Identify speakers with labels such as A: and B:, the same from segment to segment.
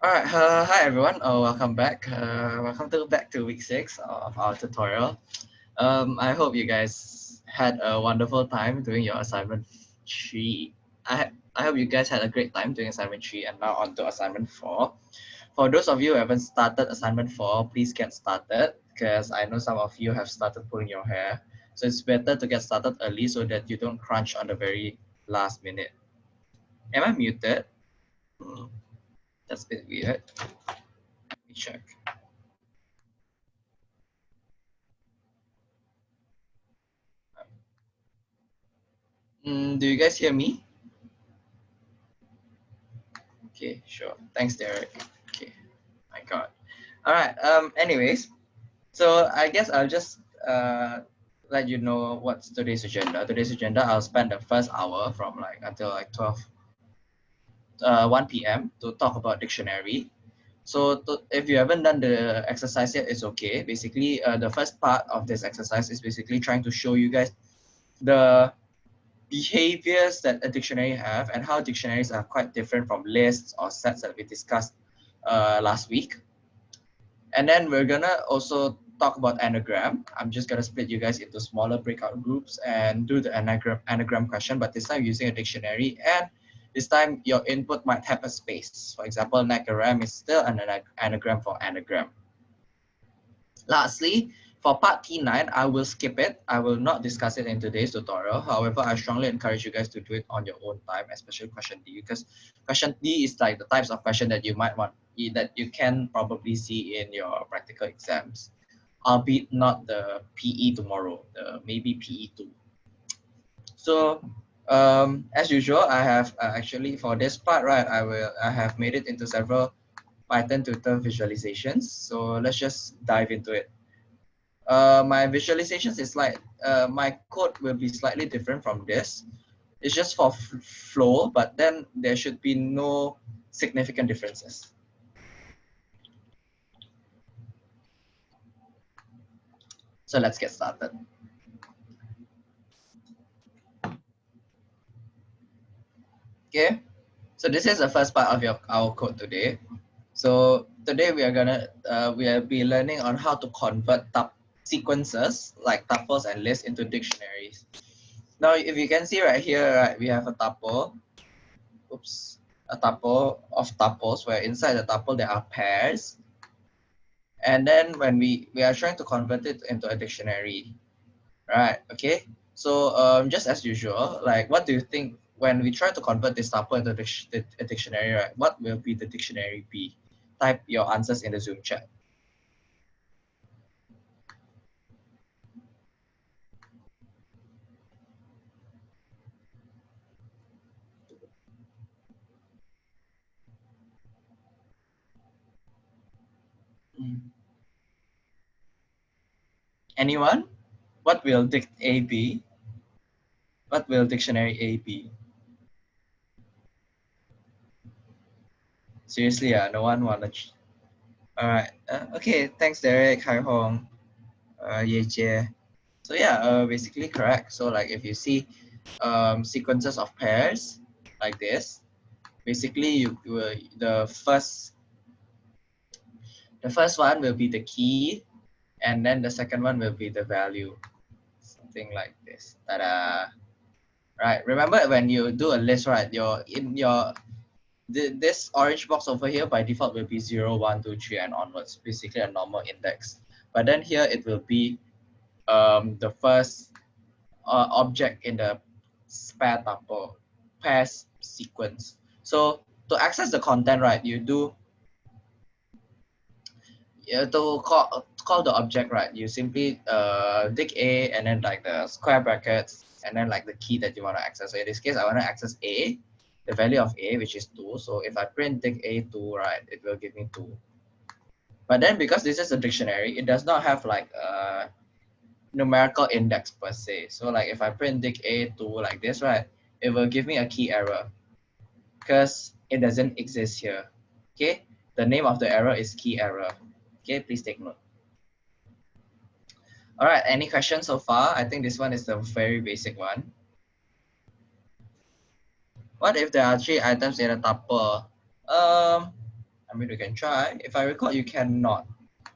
A: All right, uh, hi everyone. Uh, welcome back. Uh, welcome to back to week six of our tutorial. Um, I hope you guys had a wonderful time doing your assignment three. I I hope you guys had a great time doing assignment three and now on to assignment four. For those of you who haven't started assignment four, please get started because I know some of you have started pulling your hair. So it's better to get started early so that you don't crunch on the very last minute. Am I muted? Hmm. That's a bit weird. Let me check. Mm, do you guys hear me? Okay, sure. Thanks, Derek. Okay, my God. All right. Um. Anyways, so I guess I'll just uh let you know what's today's agenda. Today's agenda, I'll spend the first hour from like until like 12 uh, 1 p.m. to talk about dictionary. So to, if you haven't done the exercise yet, it's okay. Basically, uh, the first part of this exercise is basically trying to show you guys the behaviors that a dictionary have and how dictionaries are quite different from lists or sets that we discussed uh, last week. And then we're gonna also talk about anagram. I'm just gonna split you guys into smaller breakout groups and do the anagram anagram question, but this time using a dictionary and this time your input might have a space. For example, anagram is still an anagram for anagram. Lastly, for part T9, I will skip it. I will not discuss it in today's tutorial. However, I strongly encourage you guys to do it on your own time, especially question D, because question D is like the types of question that you might want, that you can probably see in your practical exams, albeit not the PE tomorrow, the maybe PE2. So um, as usual, I have uh, actually for this part, right, I will I have made it into several Python tutor visualizations. So let's just dive into it. Uh, my visualizations is like, uh, my code will be slightly different from this. It's just for flow, but then there should be no significant differences. So let's get started. Okay, so this is the first part of your our code today. So today we are gonna uh, we will be learning on how to convert tup sequences like tuples and lists into dictionaries. Now, if you can see right here, right, we have a tuple. Oops, a tuple of tuples where inside the tuple there are pairs. And then when we we are trying to convert it into a dictionary, right? Okay. So um, just as usual, like what do you think when we try to convert this tuple into a dictionary, right, what will be the dictionary be? Type your answers in the Zoom chat. Hmm. Anyone? What will dict A be? What will dictionary A be? Seriously, uh, no one wanna. All right. Uh, okay. Thanks, Derek. Hi Hong. Uh, Ye Jie. So yeah, uh, basically correct. So like if you see um, sequences of pairs like this, basically you, you will the first the first one will be the key, and then the second one will be the value, something like this. Ta-da! Right. Remember when you do a list, right? Your in your the, this orange box over here by default will be 0, 1, 2, 3, and onwards, basically a normal index. But then here it will be um, the first uh, object in the pair tuple, pairs sequence. So to access the content, right, you do, you to call, call the object, right, you simply uh, dict A and then like the square brackets and then like the key that you want to access. So in this case, I want to access A the value of a, which is 2. So if I print dict a2, right, it will give me 2. But then because this is a dictionary, it does not have like a numerical index per se. So like if I print dict a2 like this, right, it will give me a key error because it doesn't exist here. Okay, the name of the error is key error. Okay, please take note. All right, any questions so far? I think this one is the very basic one. What if there are three items in a tuple? Um, I mean, you can try. If I recall, you cannot,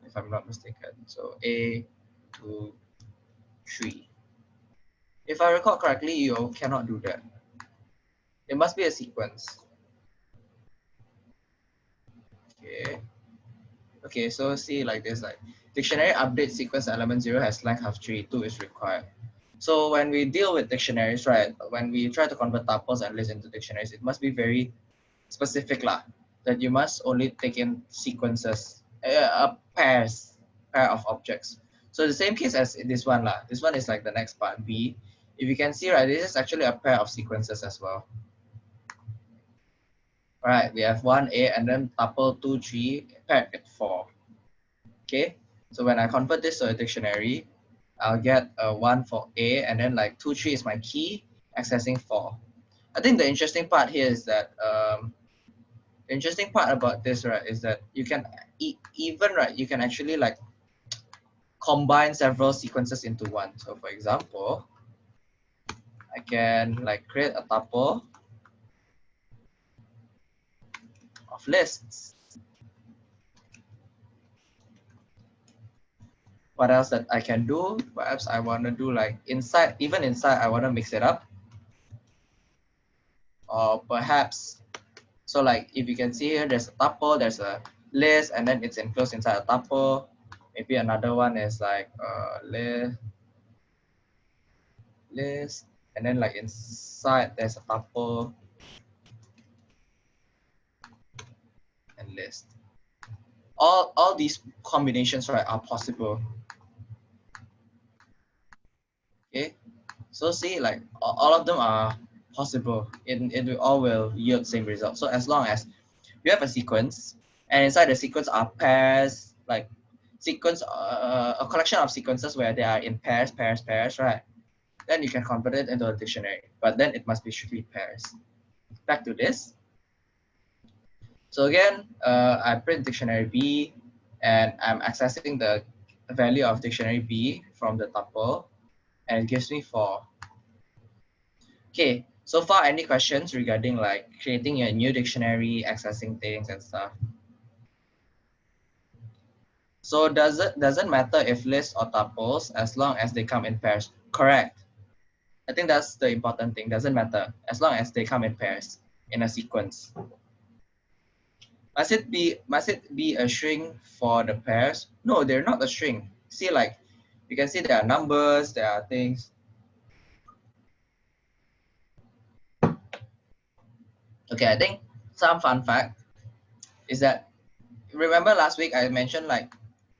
A: if I'm not mistaken. So A, two, three. If I recall correctly, you cannot do that. It must be a sequence. Okay. Okay, so see like this, like dictionary update sequence element zero has length of three, two is required. So when we deal with dictionaries, right, when we try to convert tuples and lists into dictionaries, it must be very specific lah, that you must only take in sequences, uh, pairs, pair of objects. So the same case as this one lah. This one is like the next part B. If you can see, right, this is actually a pair of sequences as well. All right, we have one A and then tuple two, three, paired with four. Okay, so when I convert this to a dictionary, I'll get a one for A and then like two, three is my key, accessing four. I think the interesting part here is that um, the interesting part about this, right, is that you can e even, right, you can actually like combine several sequences into one. So for example, I can like create a tuple of lists. What else that I can do? Perhaps I want to do like inside, even inside, I want to mix it up. Or perhaps, so like if you can see here, there's a tuple, there's a list, and then it's enclosed inside a tuple. Maybe another one is like uh, list, list, and then like inside there's a tuple and list. All, all these combinations right are possible. Okay, so see like all of them are possible. It, it all will yield same result. So as long as you have a sequence and inside the sequence are pairs, like sequence, uh, a collection of sequences where they are in pairs, pairs, pairs, right? Then you can convert it into a dictionary, but then it must be strictly pairs. Back to this. So again, uh, I print dictionary B and I'm accessing the value of dictionary B from the tuple and gives me four. Okay, so far any questions regarding like creating a new dictionary, accessing things and stuff? So does it doesn't matter if lists or tuples as long as they come in pairs. Correct. I think that's the important thing. Doesn't matter as long as they come in pairs in a sequence. Must it be must it be a string for the pairs? No, they're not a string. See, like you can see there are numbers, there are things. Okay, I think some fun fact is that remember last week I mentioned like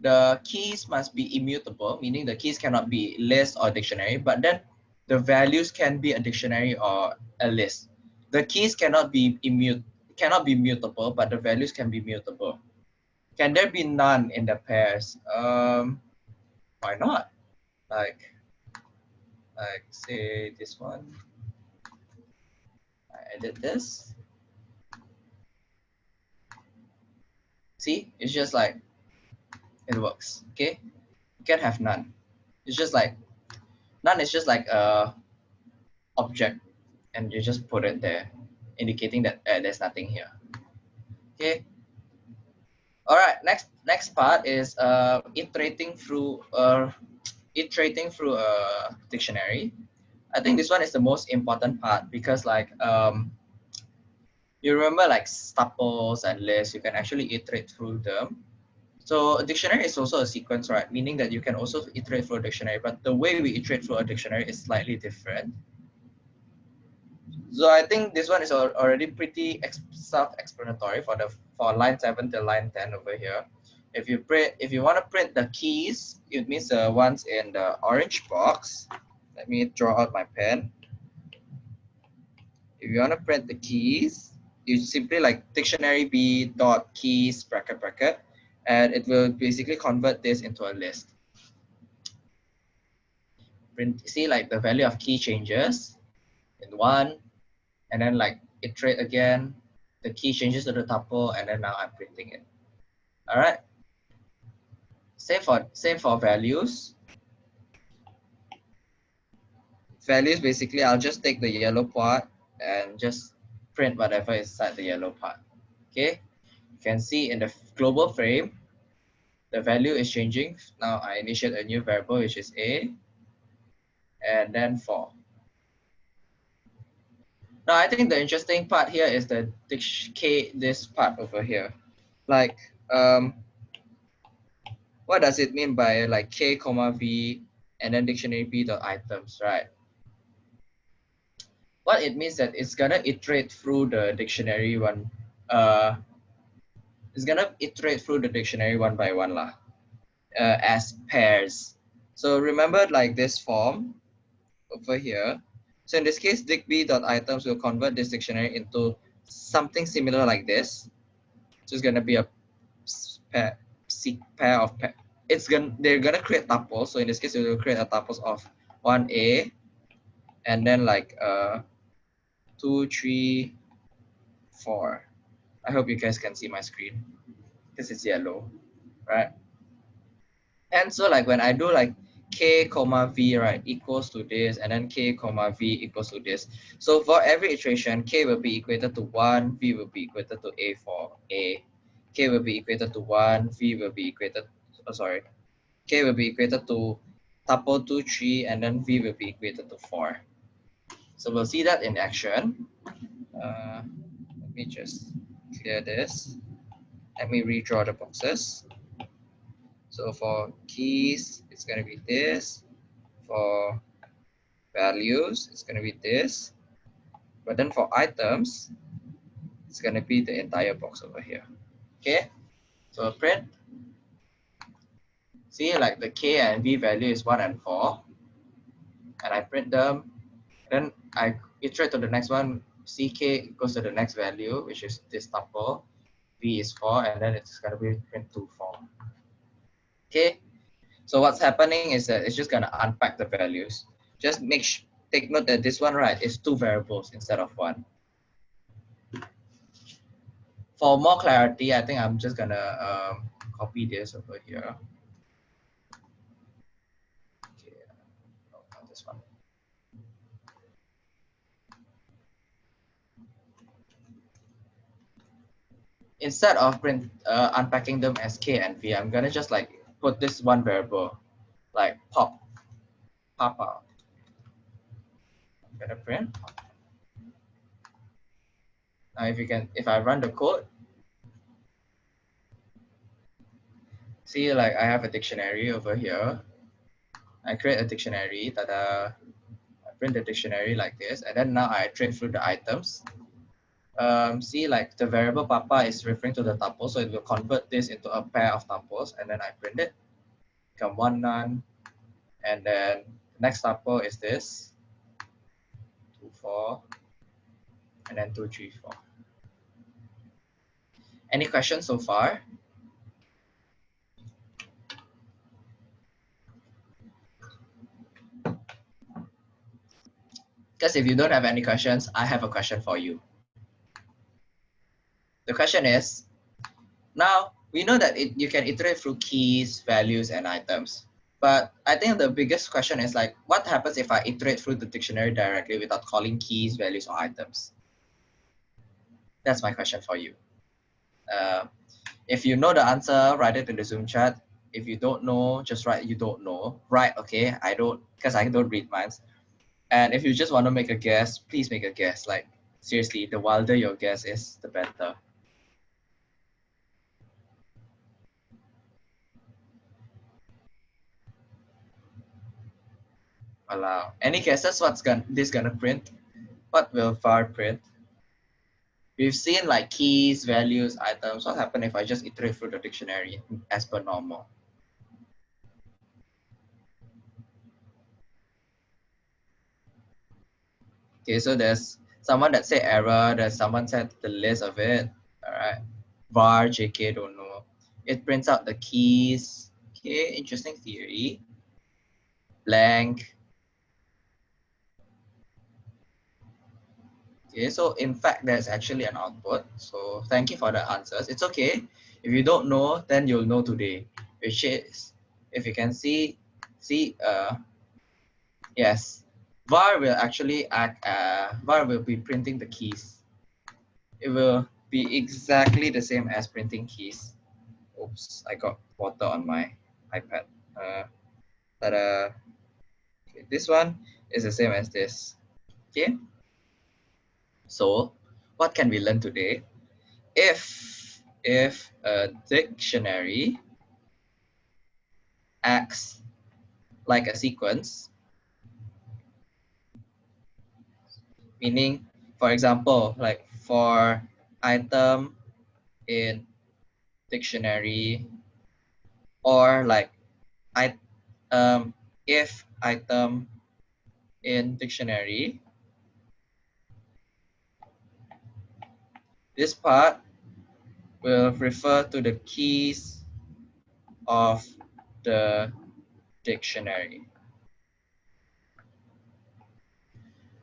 A: the keys must be immutable, meaning the keys cannot be list or dictionary, but then the values can be a dictionary or a list. The keys cannot be immutable cannot be mutable, but the values can be mutable. Can there be none in the pairs? Um, why not? Like, like say this one. I edit this. See, it's just like it works. Okay, you can't have none. It's just like none is just like a object, and you just put it there indicating that uh, there's nothing here. Okay. All right. Next next part is uh, iterating through uh, iterating through a dictionary. I think this one is the most important part because like um, you remember like tuples and lists, you can actually iterate through them. So a dictionary is also a sequence, right? Meaning that you can also iterate through a dictionary, but the way we iterate through a dictionary is slightly different. So I think this one is already pretty self-explanatory for the for line seven to line ten over here. If you print, if you want to print the keys, it means the ones in the orange box. Let me draw out my pen. If you want to print the keys, you simply like dictionary b dot keys bracket bracket, and it will basically convert this into a list. Print, see like the value of key changes in one, and then like iterate again, the key changes to the tuple, and then now I'm printing it. All right. Same for same for values. Values basically, I'll just take the yellow part and just print whatever is inside the yellow part. Okay. You can see in the global frame, the value is changing. Now I initiate a new variable, which is A, and then 4. Now I think the interesting part here is the this part over here. Like um what does it mean by like k comma v and then dictionary b dot items, right? What it means that it's gonna iterate through the dictionary one uh it's gonna iterate through the dictionary one by one lah, uh, as pairs. So remember like this form over here. So in this case, dickb.items will convert this dictionary into something similar like this. So it's gonna be a pair, pair of pair. It's gonna they're gonna create tuples. So in this case, it will create a tuples of one A, and then like uh, two, three, four. I hope you guys can see my screen because it's yellow, right? And so like when I do like k comma v right equals to this and then k comma v equals to this. So for every iteration k will be equated to 1 v will be equated to a for a. K will be equated to 1 v will be equated oh sorry. K will be equated to tuple 2 3 and then v will be equated to 4 so we'll see that in action. Uh, let me just clear this. Let me redraw the boxes so for keys, it's going to be this. For values, it's going to be this. But then for items, it's going to be the entire box over here. Okay, so print. See, like the K and V value is 1 and 4. And I print them. Then I iterate to the next one. CK goes to the next value, which is this tuple. V is 4, and then it's going to be print 2, 4. Okay, so what's happening is that it's just gonna unpack the values. Just make take note that this one right is two variables instead of one. For more clarity, I think I'm just gonna um, copy this over here. Okay, one. Instead of print uh, unpacking them as k and v, I'm gonna just like put this one variable like pop, pop out. I'm gonna print. Now if you can, if I run the code, see like I have a dictionary over here. I create a dictionary, tada. I print the dictionary like this, and then now I iterate through the items. Um, see like the variable papa is referring to the tuple, so it will convert this into a pair of tuples, and then I print it become one none. And then the next tuple is this, two, four, and then two, three, four. Any questions so far? Because if you don't have any questions, I have a question for you. The question is, now we know that it, you can iterate through keys, values, and items. But I think the biggest question is like, what happens if I iterate through the dictionary directly without calling keys, values, or items? That's my question for you. Uh, if you know the answer, write it in the Zoom chat. If you don't know, just write you don't know. Right, okay, I don't, because I don't read minds. And if you just want to make a guess, please make a guess. Like, seriously, the wilder your guess is, the better. Allow. Any guesses what's gonna, this gonna print? What will var print? We've seen like keys, values, items. What happen if I just iterate through the dictionary as per normal? Okay, so there's someone that said error, there's someone said the list of it. All right. var, jk, don't know. It prints out the keys. Okay, interesting theory. Blank, Okay, so in fact, there's actually an output. So thank you for the answers. It's okay. If you don't know, then you'll know today, which is, if you can see, see, uh, yes, var will actually act, uh, var will be printing the keys. It will be exactly the same as printing keys. Oops, I got water on my iPad. Uh, ta okay, this one is the same as this. Okay. So what can we learn today? If if a dictionary acts like a sequence, meaning, for example, like for item in dictionary or like I um if item in dictionary this part will refer to the keys of the dictionary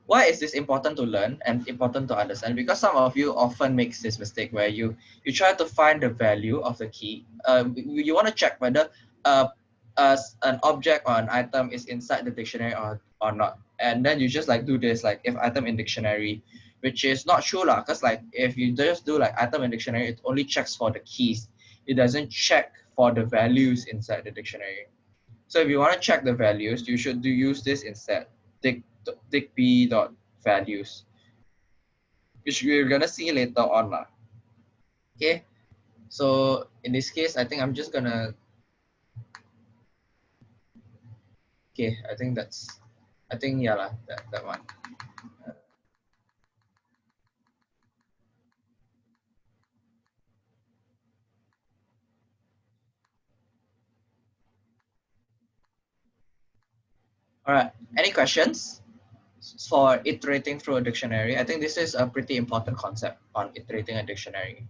A: why is this important to learn and important to understand? Because some of you often makes this mistake where you you try to find the value of the key. You, you want to check whether uh, uh, an object or an item is inside the dictionary or, or not. And then you just like do this like if item in dictionary, which is not true lah. Cause like if you just do like item in dictionary, it only checks for the keys. It doesn't check for the values inside the dictionary. So if you want to check the values, you should do use this instead. Dic b dot values which we're gonna see later on lah. okay so in this case i think i'm just gonna okay i think that's i think yeah lah, that, that one All right, any questions? for iterating through a dictionary, I think this is a pretty important concept on iterating a dictionary.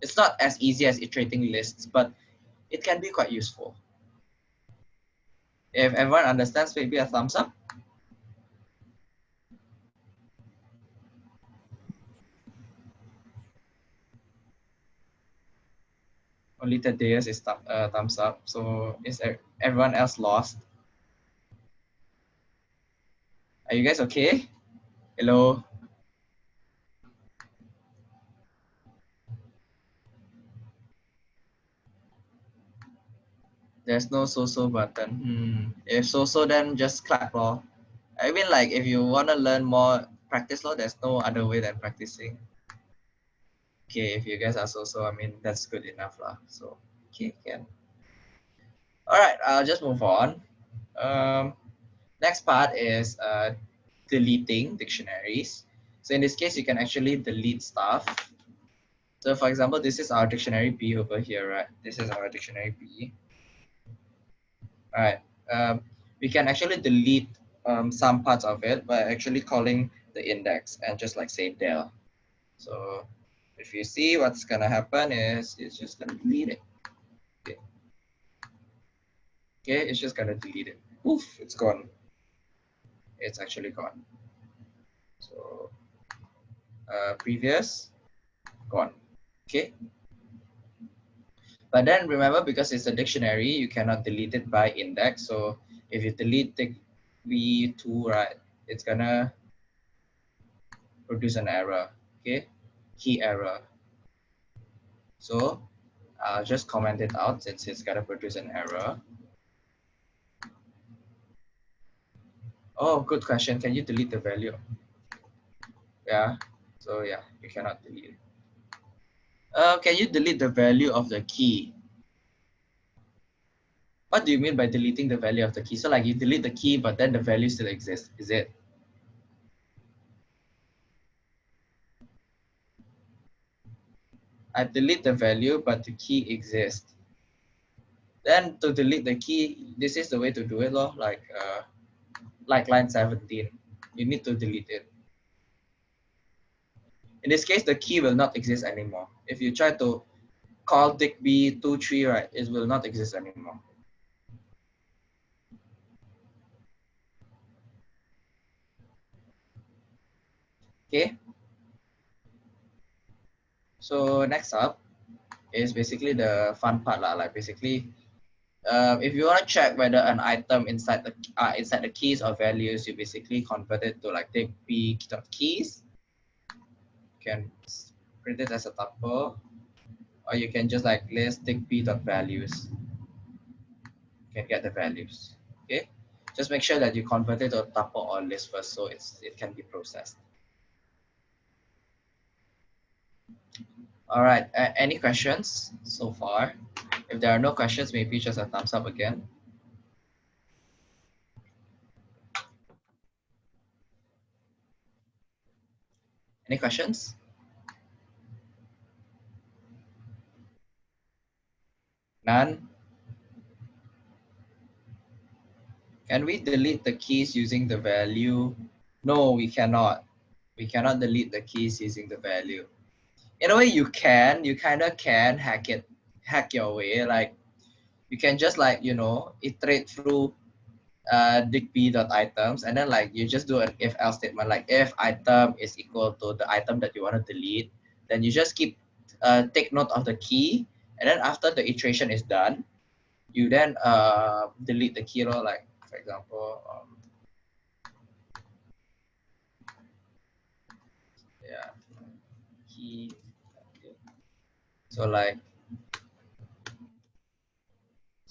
A: It's not as easy as iterating lists, but it can be quite useful. If everyone understands, maybe a thumbs up. Only Thaddeus is th uh, thumbs up. So is everyone else lost? Are you guys okay? Hello? There's no so-so button. Hmm. If so-so, then just clap lor. I mean like if you want to learn more practice law, there's no other way than practicing. Okay, if you guys are so-so, I mean, that's good enough lah. So, okay, can. All right, I'll just move on. Um, Next part is uh, deleting dictionaries. So in this case, you can actually delete stuff. So for example, this is our dictionary B over here, right? This is our dictionary B. All right. Um, we can actually delete um, some parts of it by actually calling the index and just like say del. So if you see what's gonna happen is it's just gonna delete it. Okay, okay it's just gonna delete it. Oof, it's gone it's actually gone. So uh, previous, gone. Okay. But then remember, because it's a dictionary, you cannot delete it by index. So if you delete the v2, right, it's gonna produce an error. Okay, key error. So I'll just comment it out since it's gonna produce an error. Oh, good question. Can you delete the value? Yeah. So yeah, you cannot delete it. Uh, can you delete the value of the key? What do you mean by deleting the value of the key? So like you delete the key, but then the value still exists, is it? I delete the value, but the key exists. Then to delete the key, this is the way to do it, lor. like uh, like line 17. You need to delete it. In this case, the key will not exist anymore. If you try to call digb23, right, it will not exist anymore. Okay. So next up is basically the fun part, lah. like basically uh, if you want to check whether an item inside the uh, inside the keys or values, you basically convert it to like take b dot keys. You can print it as a tuple, or you can just like list digb dot values. You can get the values. Okay, just make sure that you convert it to a tuple or list first, so it's it can be processed. All right, uh, any questions so far? If there are no questions, maybe just a thumbs up again. Any questions? None? Can we delete the keys using the value? No, we cannot. We cannot delete the keys using the value. In a way, you can. You kind of can hack it, hack your way. Like, you can just like, you know, iterate through uh, digb.items and then like you just do an if else statement. Like if item is equal to the item that you want to delete then you just keep uh, take note of the key and then after the iteration is done you then uh, delete the key or like for example um, yeah key so like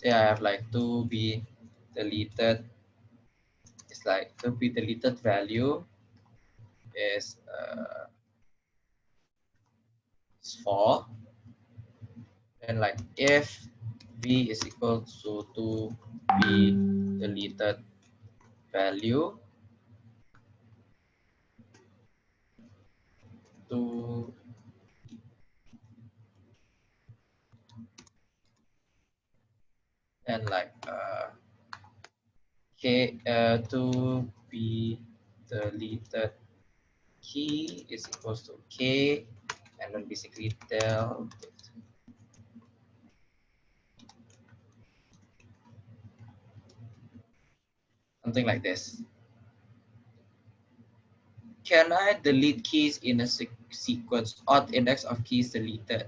A: I have like to be deleted. It's like to be deleted value is uh, is 4 and like if v is equal to to be deleted value to and like uh, k uh, to be deleted key is equals to k and then basically tell something like this. Can I delete keys in a sequence, odd index of keys deleted?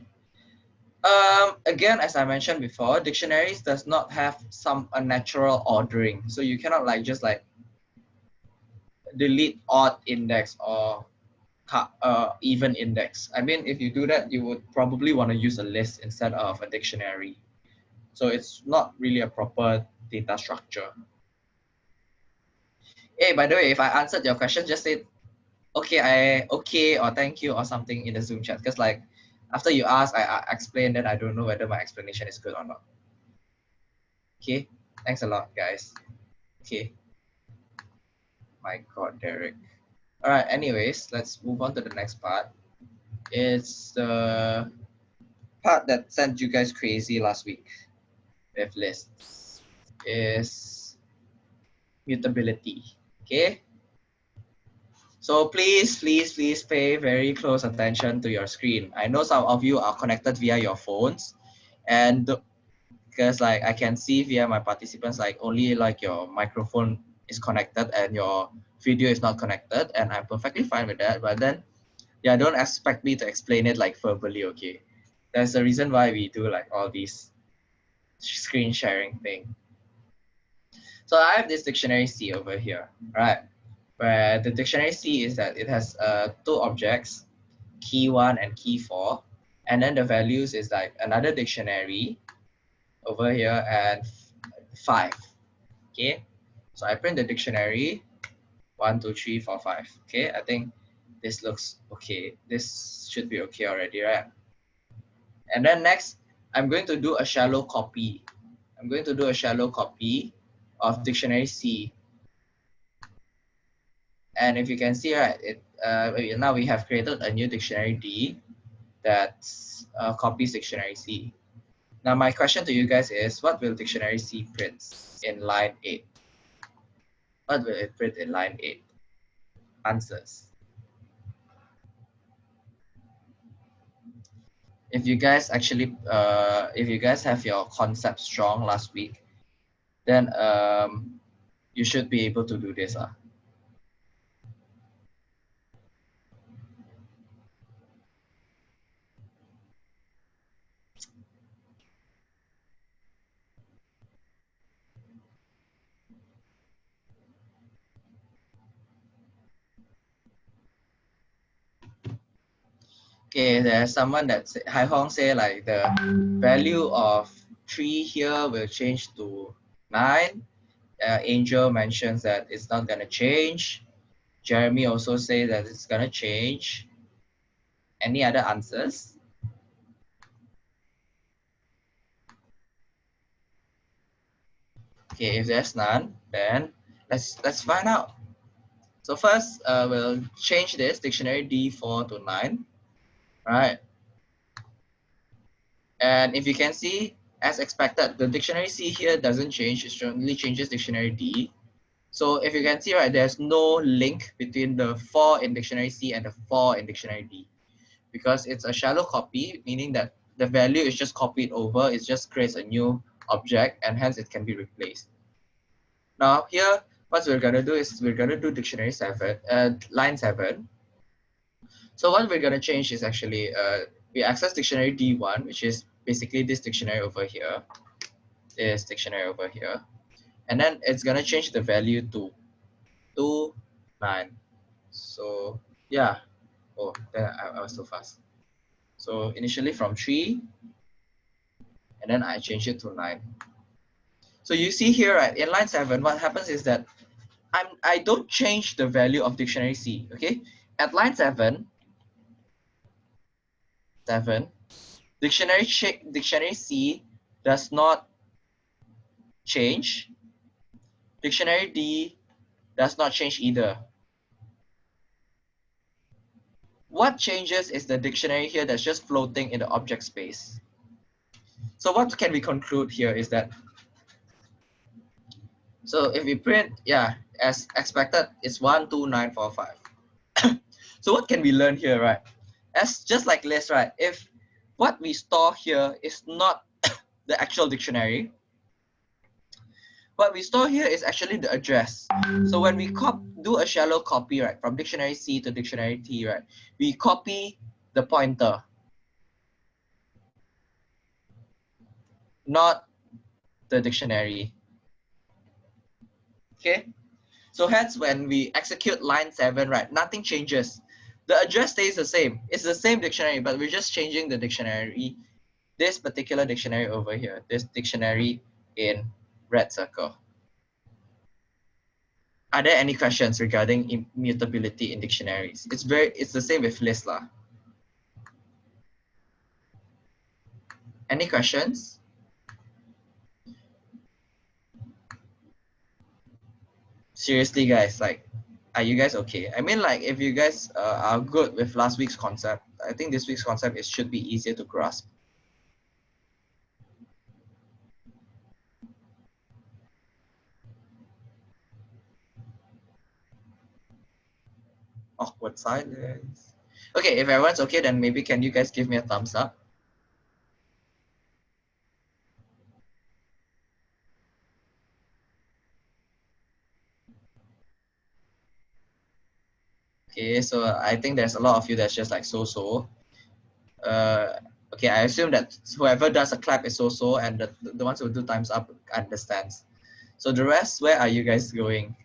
A: Um, again, as I mentioned before, dictionaries does not have some unnatural ordering. So you cannot like just like delete odd index or uh, even index. I mean, if you do that, you would probably want to use a list instead of a dictionary. So it's not really a proper data structure. Hey, by the way, if I answered your question, just say, okay, I okay or thank you or something in the Zoom chat. Because like after you ask, I, I explain, that I don't know whether my explanation is good or not. Okay, thanks a lot, guys. Okay. My God, Derek. All right, anyways, let's move on to the next part. It's the part that sent you guys crazy last week with lists is mutability. Okay. So please, please, please pay very close attention to your screen. I know some of you are connected via your phones and because like I can see via my participants, like only like your microphone is connected and your video is not connected and I'm perfectly fine with that. But then, yeah, don't expect me to explain it like verbally, okay? There's a reason why we do like all these screen sharing thing. So I have this dictionary C over here, right? Where the dictionary C is that it has uh, two objects, key one and key four. And then the values is like another dictionary over here and five, okay? So I print the dictionary, one, two, three, four, five. Okay, I think this looks okay. This should be okay already, right? And then next, I'm going to do a shallow copy. I'm going to do a shallow copy of dictionary C. And if you can see, right, it uh, now we have created a new dictionary D that uh, copies dictionary C. Now my question to you guys is, what will dictionary C print in line 8? What will it print in line 8? Answers. If you guys actually, uh, if you guys have your concept strong last week, then um, you should be able to do this. Uh. Okay, there's someone that say, Hai Hong say like the value of three here will change to nine. Uh, Angel mentions that it's not gonna change. Jeremy also say that it's gonna change. Any other answers? Okay, if there's none, then let's let's find out. So first, uh, we'll change this dictionary D4 to 9, right? And if you can see, as expected, the dictionary C here doesn't change, it only changes dictionary D. So if you can see, right, there's no link between the 4 in dictionary C and the 4 in dictionary D because it's a shallow copy, meaning that the value is just copied over, it just creates a new object and hence it can be replaced. Now here, what we're gonna do is we're gonna do dictionary seven, uh, line seven. So what we're gonna change is actually, uh, we access dictionary D1, which is basically this dictionary over here, this dictionary over here. And then it's gonna change the value to two, nine. So yeah, oh, there I, I was so fast. So initially from three, and then I change it to nine. So you see here, right, in line seven, what happens is that I'm, I don't change the value of dictionary C, okay? At line seven, seven, dictionary, dictionary C does not change. Dictionary D does not change either. What changes is the dictionary here that's just floating in the object space. So what can we conclude here is that so if we print, yeah, as expected, it's one, two, nine, four, five. so what can we learn here, right? As just like list, right? If what we store here is not the actual dictionary, what we store here is actually the address. So when we cop do a shallow copy, right, from dictionary C to dictionary T, right, we copy the pointer, not the dictionary. Okay, so hence when we execute line seven, right, nothing changes. The address stays the same. It's the same dictionary, but we're just changing the dictionary, this particular dictionary over here, this dictionary in red circle. Are there any questions regarding immutability in dictionaries? It's very, it's the same with LIST. Any questions? seriously guys like are you guys okay? I mean like if you guys uh, are good with last week's concept i think this week's concept it should be easier to grasp. Awkward silence. Okay if everyone's okay then maybe can you guys give me a thumbs up Okay, so I think there's a lot of you that's just like so-so. Uh, okay, I assume that whoever does a clap is so-so and the, the ones who do times up understands. So the rest, where are you guys going?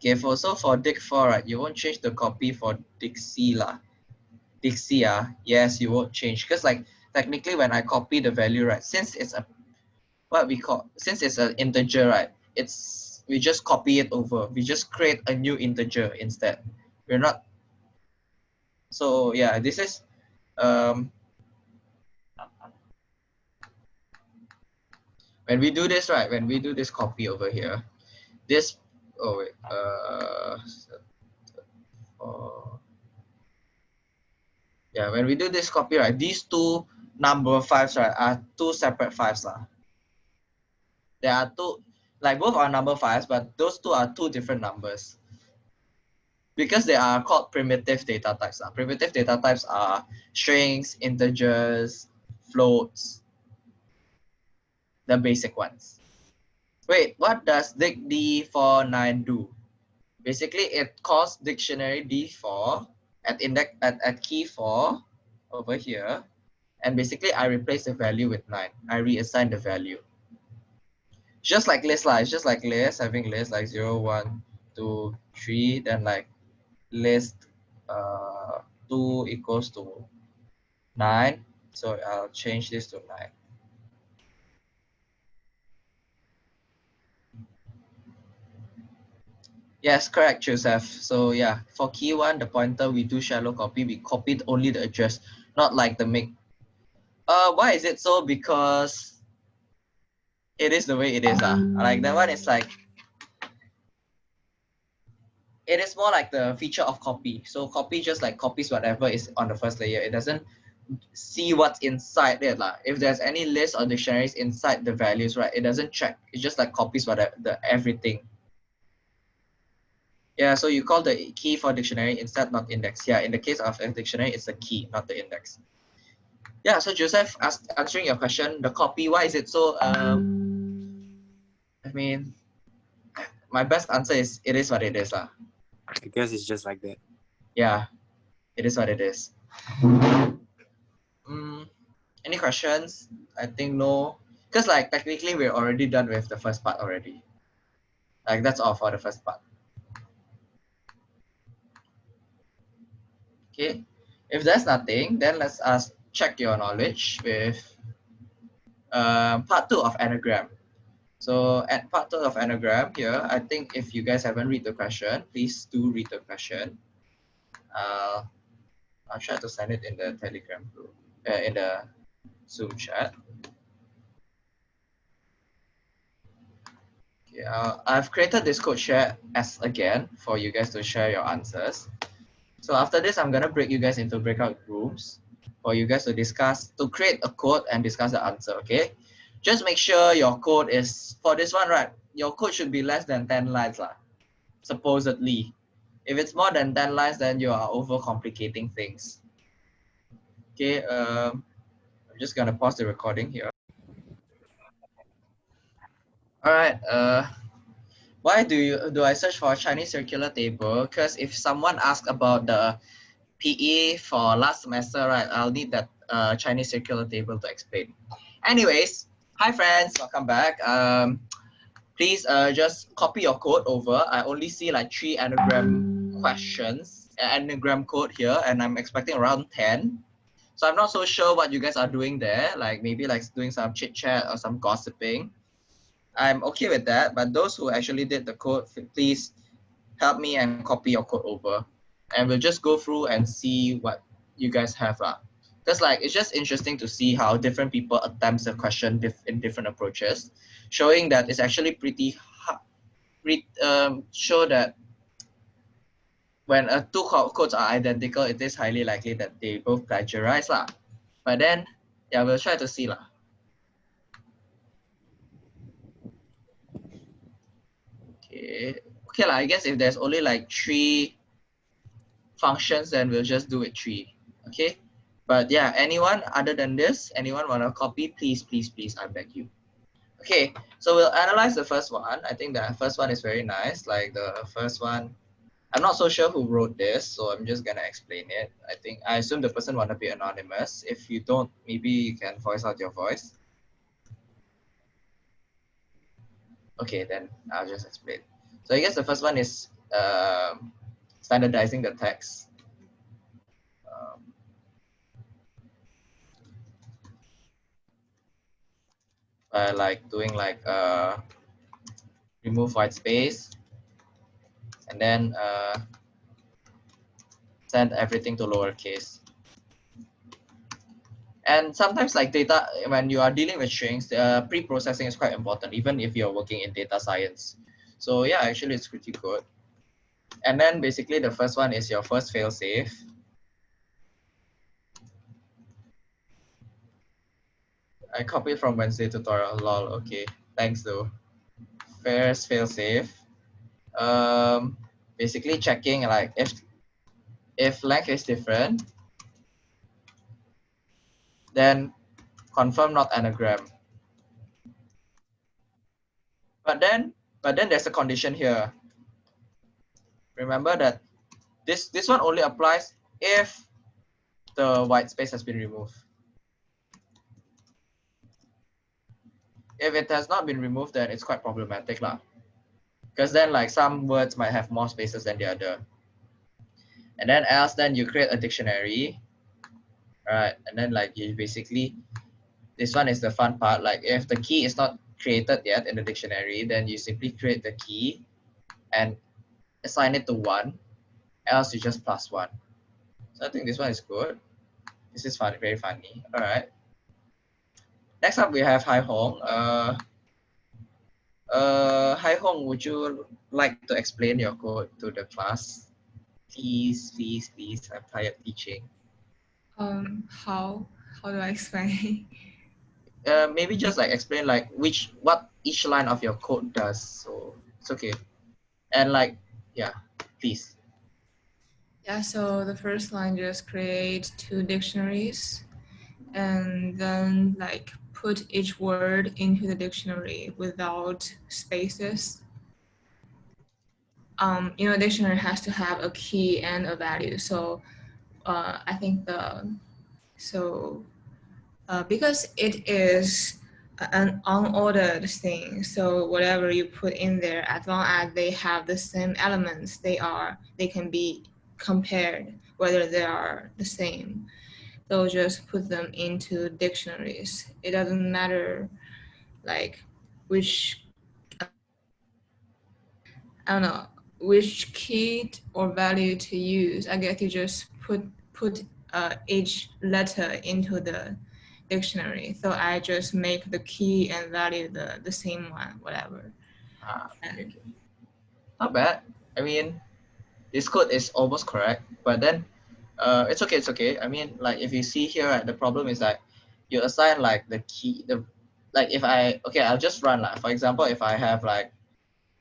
A: Okay, for so for Dick 4, right, you won't change the copy for dict C lah. dict C, ah, yes, you won't change. Because like technically when I copy the value, right, since it's a what we call since it's an integer, right, it's we just copy it over. We just create a new integer instead. We're not. So yeah, this is um, when we do this, right? When we do this copy over here, this, oh wait, uh, yeah, when we do this copy, right, these two number fives, right, are two separate fives. Lah. There are two, like both are number fives, but those two are two different numbers. Because they are called primitive data types. Uh. Primitive data types are strings, integers, floats, the basic ones. Wait, what does dict D49 do? Basically, it calls dictionary D4 at index at, at key 4 over here. And basically, I replace the value with 9. I reassign the value just like list lah. It's just like list, having list like 0, 1, 2, 3, then like list uh 2 equals to 9. So I'll change this to 9. Yes, correct, Joseph. So yeah, for key one, the pointer, we do shallow copy. We copied only the address, not like the make. Uh, why is it so? Because it is the way it is. Uh. Like that one is like, it is more like the feature of copy. So copy just like copies whatever is on the first layer. It doesn't see what's inside it. Like. If there's any list or dictionaries inside the values, right, it doesn't check. It just like copies whatever the everything. Yeah, so you call the key for dictionary instead not index. Yeah, in the case of a dictionary, it's the key, not the index. Yeah, so Joseph, ask, answering your question, the copy, why is it so, um, I mean, my best answer is, it is what it is. Uh.
B: I guess it's just like that.
A: Yeah, it is what it is. Mm, any questions? I think no. Because like technically we're already done with the first part already. Like that's all for the first part. Okay, if there's nothing, then let's ask check your knowledge with uh, part two of anagram. So at part of anagram here, I think if you guys haven't read the question, please do read the question. Uh, I'll try to send it in the Telegram group, uh, in the Zoom chat. Okay, uh, I've created this code share as again for you guys to share your answers. So after this, I'm gonna break you guys into breakout rooms for you guys to discuss, to create a code and discuss the answer, okay? Just make sure your code is, for this one, right, your code should be less than 10 lines, lah, supposedly. If it's more than 10 lines, then you are overcomplicating things. Okay, um, I'm just gonna pause the recording here. All right, uh, why do you do I search for a Chinese circular table? Because if someone asks about the PE for last semester, right, I'll need that uh, Chinese circular table to explain. Anyways, hi friends, welcome back. Um, please uh, just copy your code over. I only see like three anagram questions, anagram code here, and I'm expecting around 10. So I'm not so sure what you guys are doing there, like maybe like doing some chit chat or some gossiping. I'm okay with that, but those who actually did the code, please help me and copy your code over. And we'll just go through and see what you guys have. Uh. Because like, it's just interesting to see how different people attempt the question in different approaches, showing that it's actually pretty hard, um, show that when uh, two codes are identical, it is highly likely that they both plagiarize. Lah. But then, yeah, we'll try to see. Lah. Okay, okay lah. I guess if there's only like three functions, then we'll just do it three. Okay. But yeah, anyone other than this, anyone want to copy, please, please, please, I beg you. Okay, so we'll analyze the first one. I think the first one is very nice. Like the first one, I'm not so sure who wrote this, so I'm just gonna explain it. I think I assume the person wanna be anonymous. If you don't, maybe you can voice out your voice. Okay, then I'll just explain. So I guess the first one is um, standardizing the text. By like doing like uh, remove white space and then uh, send everything to lowercase. And sometimes like data, when you are dealing with strings, uh, pre-processing is quite important, even if you're working in data science. So yeah, actually it's pretty good. And then basically the first one is your first fail safe. I copied from Wednesday tutorial, lol, okay. Thanks though. First fail safe. Um, basically checking like if if length is different, then confirm not anagram. But then, but then there's a condition here. Remember that this, this one only applies if the white space has been removed. If it has not been removed, then it's quite problematic. Lah. Because then like some words might have more spaces than the other. and then else then you create a dictionary right and then like you basically this one is the fun part like if the key is not created yet in the dictionary then you simply create the key and assign it to one else you just plus one so i think this one is good this is fun very funny all right next up we have Hai Hong. Uh uh Hai Hong would you like to explain your code to the class? Please please please i'm tired teaching.
C: Um, how? How do I explain?
A: uh, maybe just like explain like which what each line of your code does so it's okay. And like yeah please.
C: Yeah, so the first line just create two dictionaries and then like put each word into the dictionary without spaces. Um, you know, a dictionary has to have a key and a value. So uh, I think the so uh, because it is an unordered thing, so whatever you put in there, as long as they have the same elements, they are they can be compared whether they are the same. So just put them into dictionaries. It doesn't matter like which I don't know which key or value to use. I guess you just put put uh, each letter into the dictionary. So I just make the key and value the, the same one, whatever.
A: ah, okay. not bad i mean this code is almost correct but then uh it's okay it's okay. I mean like if you see here right, the problem is that you assign like the key the like if i okay i'll just run like for example if i have like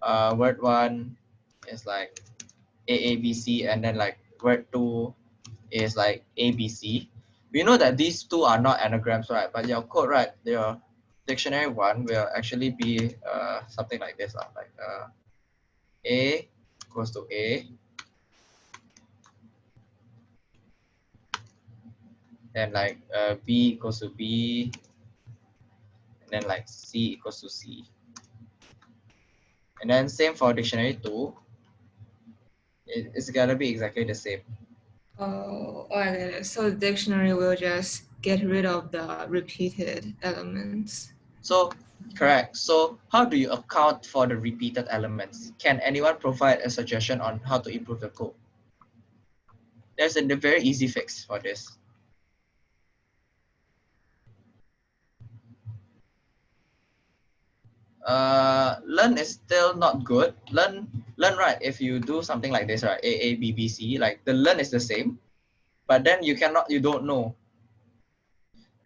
A: uh word one is like aabc and then like word two is like abc we know that these two are not anagrams right but your code right your dictionary one will actually be uh something like this uh, like uh a equals to a then like uh, b equals to b and then like c equals to c. And then same for dictionary 2 it, it's gonna be exactly the same.
C: Oh, oh, it. So the dictionary will just get rid of the repeated elements.
A: so correct. So how do you account for the repeated elements? Can anyone provide a suggestion on how to improve the code? There's a very easy fix for this uh len is still not good. len len right if you do something like this right? A a b b c like the len is the same but then you cannot you don't know.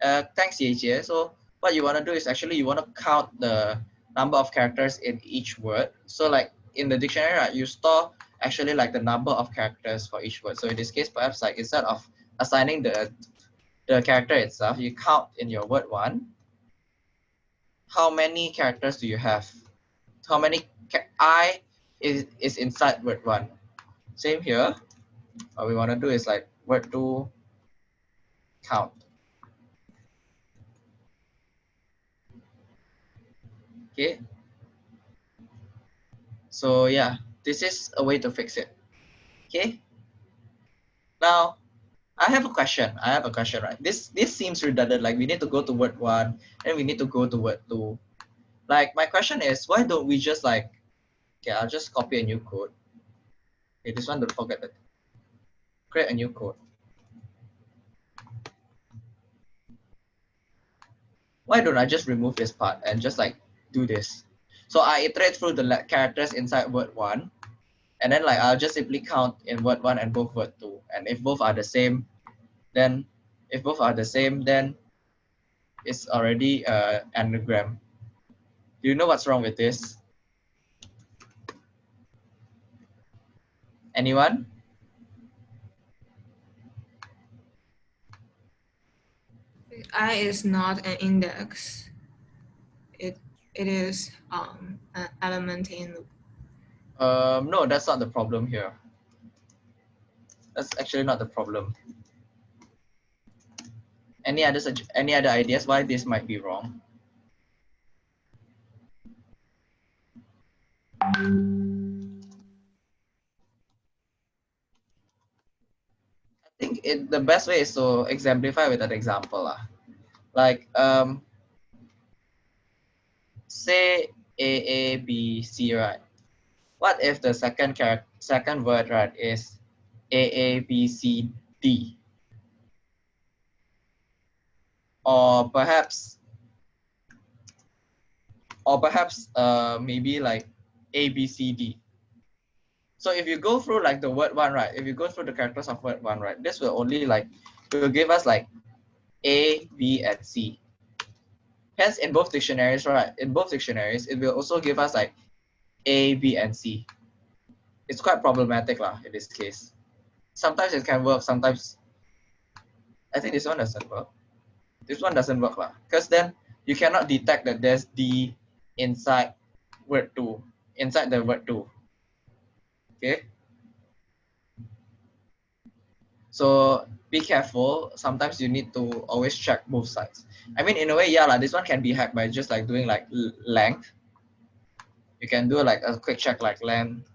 A: Uh thanks Yejie. so what you want to do is actually you want to count the number of characters in each word. So like in the dictionary right you store actually like the number of characters for each word. So in this case perhaps like instead of assigning the the character itself you count in your word one how many characters do you have? How many I is, is inside word one? Same here. What we want to do is like word two count. Okay. So yeah, this is a way to fix it. Okay. Now, I have a question. I have a question, right? This this seems redundant. Like we need to go to word one, and we need to go to word two. Like my question is, why don't we just like, okay, I'll just copy a new code. Okay, this one don't forget that. Create a new code. Why don't I just remove this part and just like do this? So I iterate through the characters inside word one, and then like I'll just simply count in word one and both word two. And if both are the same, then if both are the same, then it's already uh, anagram. Do you know what's wrong with this? Anyone?
C: I is not an index. It it is um an element in
A: Um, no, that's not the problem here. That's actually not the problem. Any other any other ideas why this might be wrong? I think it, the best way is to exemplify with an example. lah. Like, um, say A, A, B, C, right? What if the second character, second word, right, is A, A, B, C, D? Or perhaps, or perhaps uh, maybe like A, B, C, D. So if you go through like the word one, right? If you go through the characters of word one, right? This will only like, will give us like A, B, and C. Hence, in both dictionaries, right? In both dictionaries, it will also give us like A, B, and C. It's quite problematic lah in this case. Sometimes it can work, sometimes I think this one doesn't work. This one doesn't work lah. Because then you cannot detect that there's D inside word two, inside the word two. Okay. So be careful. Sometimes you need to always check both sides. I mean, in a way, yeah, like this one can be hacked by just like doing like length. You can do like a quick check like length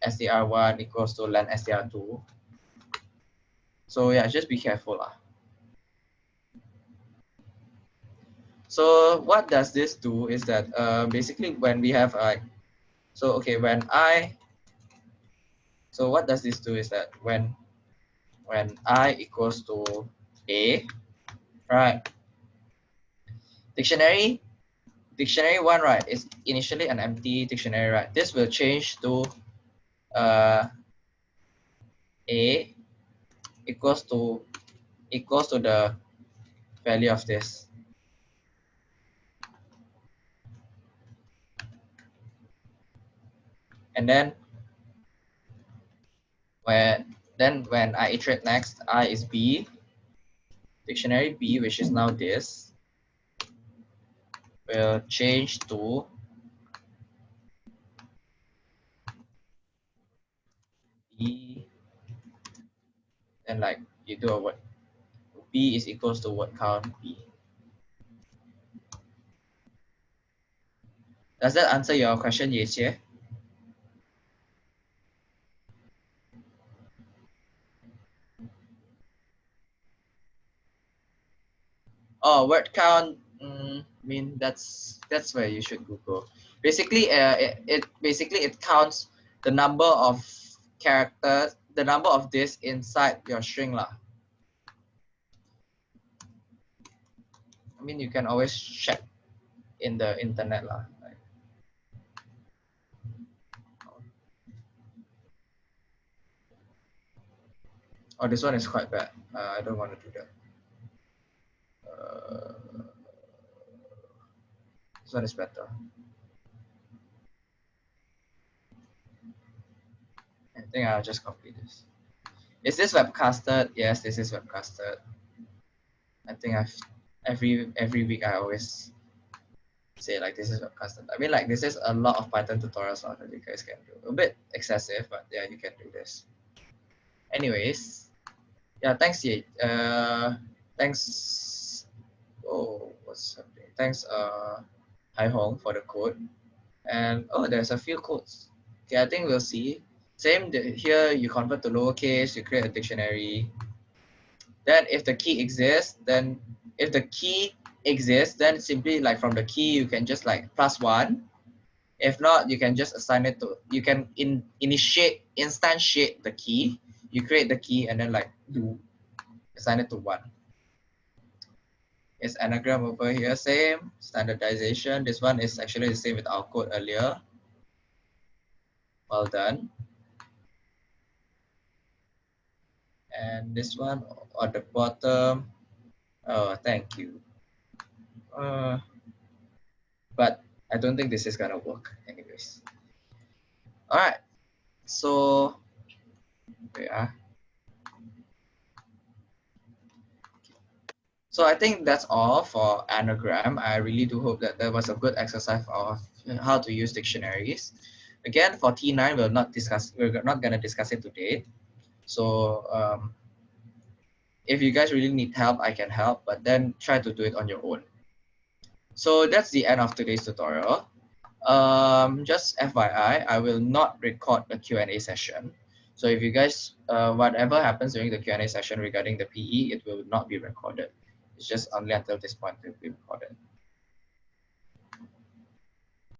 A: str1 equals to length str2. So yeah, just be careful lah. So what does this do is that uh, basically when we have like, so okay, when I, so what does this do is that when, when I equals to A, right, dictionary, dictionary one, right, is initially an empty dictionary, right? This will change to uh, A equals to equals to the value of this. And then when then when I iterate next, I is B, dictionary B, which is now this, will change to B, then like you do a word, B is equals to word count B. Does that answer your question, Yexie? Oh, word count. Mm, I mean, that's that's where you should Google. Basically, uh, it, it basically it counts the number of characters, the number of this inside your string lah. I mean, you can always check in the internet lah. Oh, this one is quite bad. Uh, I don't want to do that. This one is better. I think I'll just copy this. Is this webcasted? Yes, this is webcasted. I think I've every every week I always say like this is webcasted. I mean like this is a lot of Python tutorials now that you guys can do. A bit excessive, but yeah, you can do this. Anyways, yeah, thanks, Ye. Uh, thanks. Oh, what's happening? Thanks, uh, Hai Hong for the code. And oh, there's a few codes. Okay, I think we'll see. Same here, you convert to lowercase, you create a dictionary. Then if the key exists, then if the key exists, then simply like from the key, you can just like plus one. If not, you can just assign it to, you can in, initiate, instantiate the key. You create the key and then like you assign it to one. Is anagram over here, same, standardization. This one is actually the same with our code earlier. Well done. and this one at the bottom oh thank you uh, but I don't think this is gonna work anyways all right so yeah so I think that's all for anagram I really do hope that that was a good exercise of how to use dictionaries again for T9 we'll not discuss we're not gonna discuss it today so um, if you guys really need help, I can help, but then try to do it on your own. So that's the end of today's tutorial. Um, just FYI, I will not record a Q&A session. So if you guys, uh, whatever happens during the Q&A session regarding the PE, it will not be recorded. It's just only until this point will be recorded.